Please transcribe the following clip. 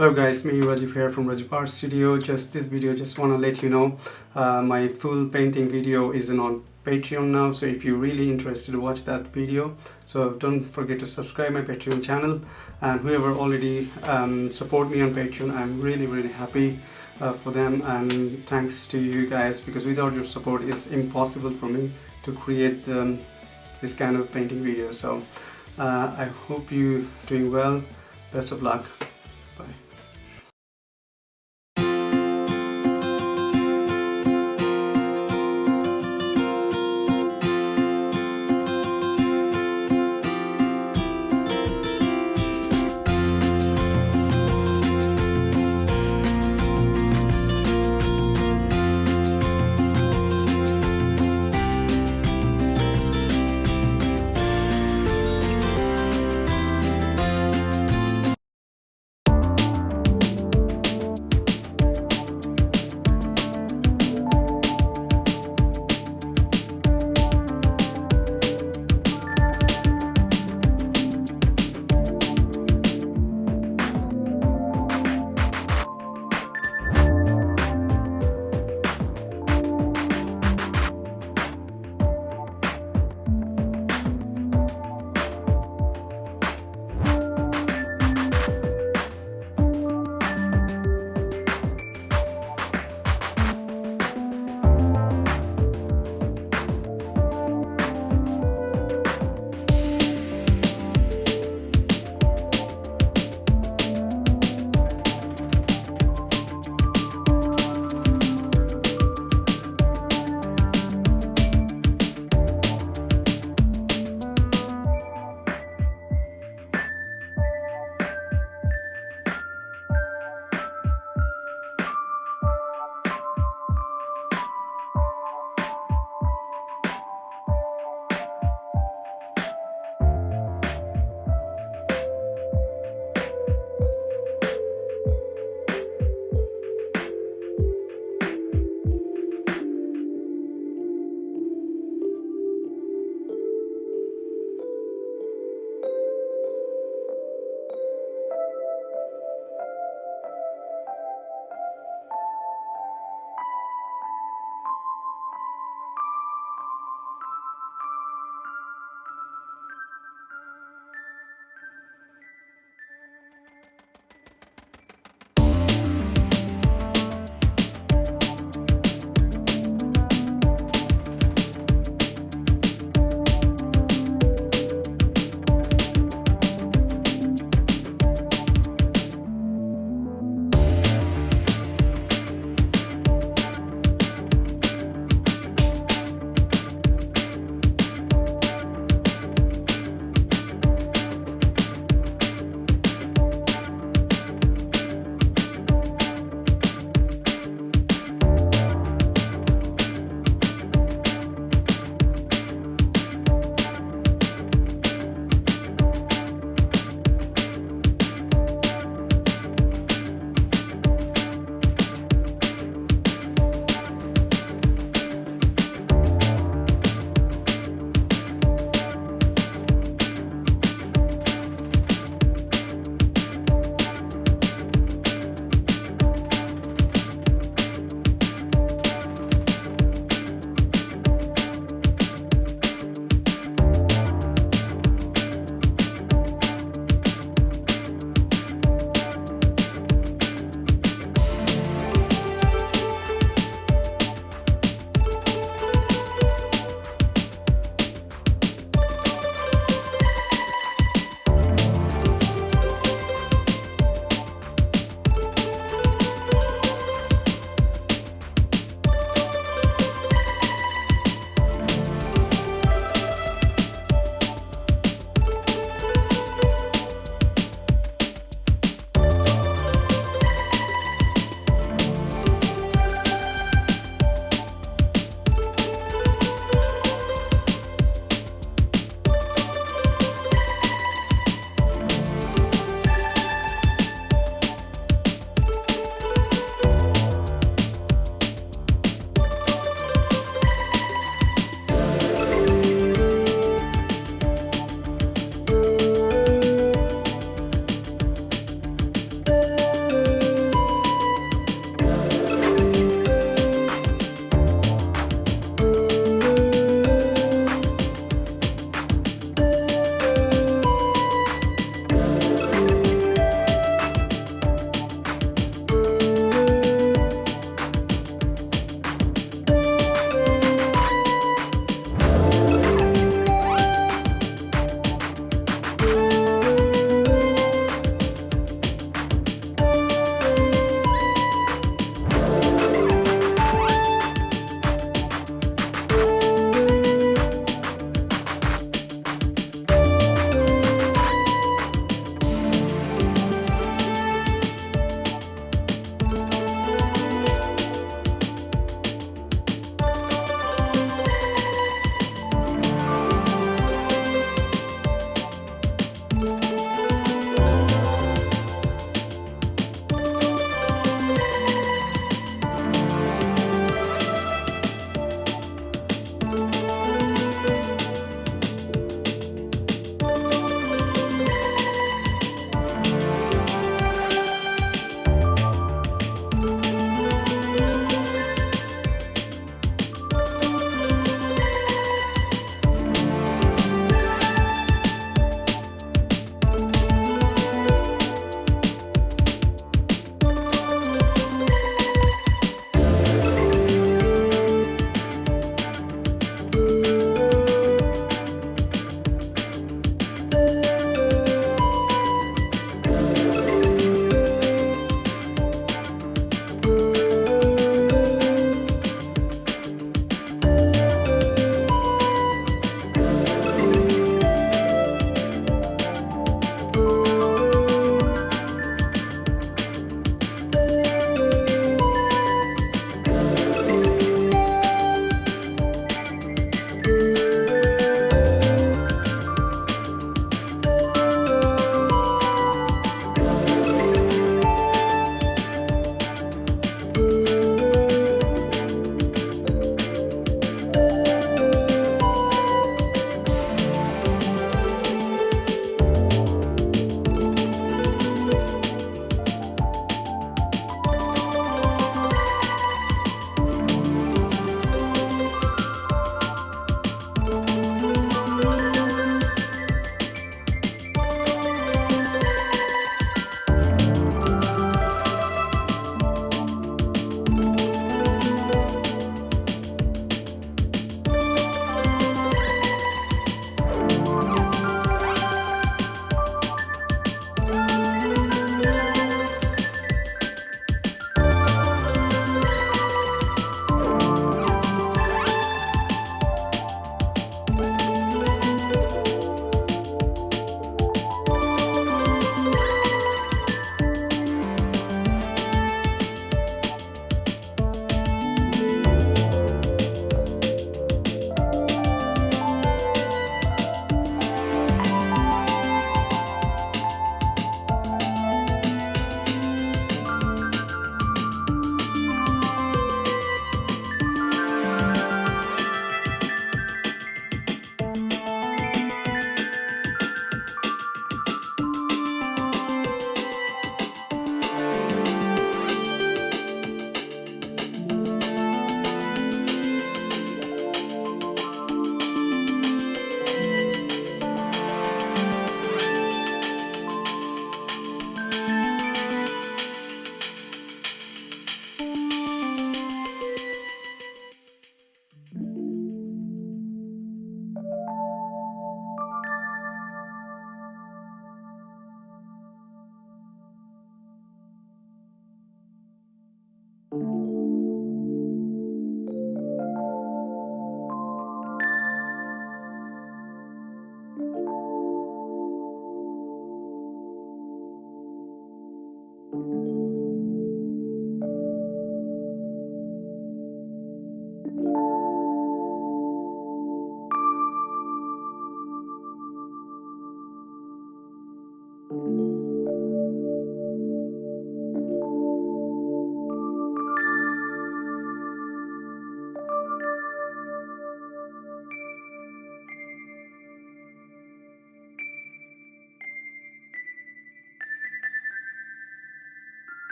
Hello guys, me Rajiv here from Rajipar Studio. Just this video, just want to let you know uh, my full painting video is on Patreon now. So if you're really interested, watch that video. So don't forget to subscribe my Patreon channel. And whoever already um, support me on Patreon, I'm really really happy uh, for them. And thanks to you guys because without your support, it's impossible for me to create um, this kind of painting video. So uh, I hope you doing well. Best of luck.